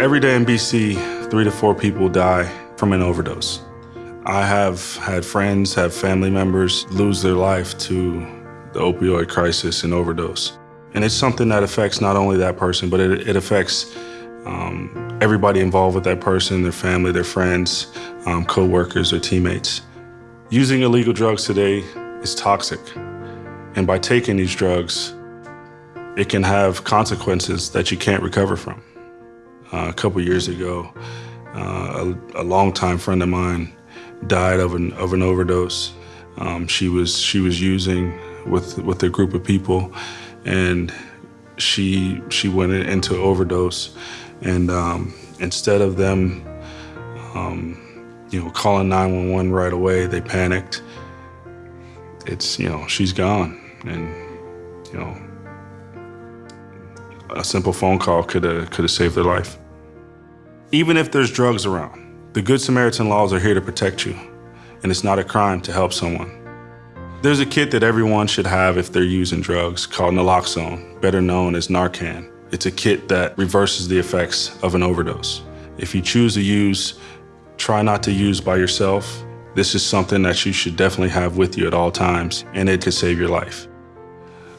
Every day in BC, three to four people die from an overdose. I have had friends, have family members lose their life to the opioid crisis and overdose. And it's something that affects not only that person, but it, it affects um, everybody involved with that person, their family, their friends, um, co-workers, or teammates. Using illegal drugs today is toxic. And by taking these drugs, it can have consequences that you can't recover from. Uh, a couple years ago, uh, a, a longtime friend of mine died of an, of an overdose. Um, she was she was using with with a group of people, and she she went into overdose, and um, instead of them, um, you know, calling 911 right away, they panicked. It's you know she's gone, and you know a simple phone call could have could have saved their life. Even if there's drugs around, the Good Samaritan laws are here to protect you, and it's not a crime to help someone. There's a kit that everyone should have if they're using drugs called naloxone, better known as Narcan. It's a kit that reverses the effects of an overdose. If you choose to use, try not to use by yourself. This is something that you should definitely have with you at all times, and it could save your life.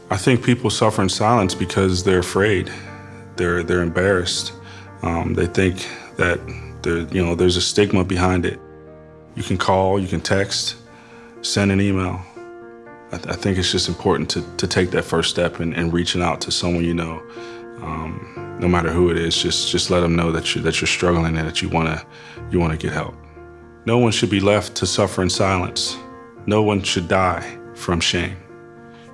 I think people suffer in silence because they're afraid. They're, they're embarrassed. Um, they think that there, you know, there's a stigma behind it. You can call, you can text, send an email. I, th I think it's just important to, to take that first step and, and reaching out to someone you know. Um, no matter who it is, just, just let them know that, you, that you're struggling and that you want to you wanna get help. No one should be left to suffer in silence. No one should die from shame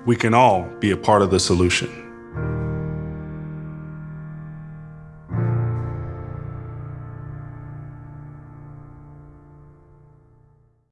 we can all be a part of the solution.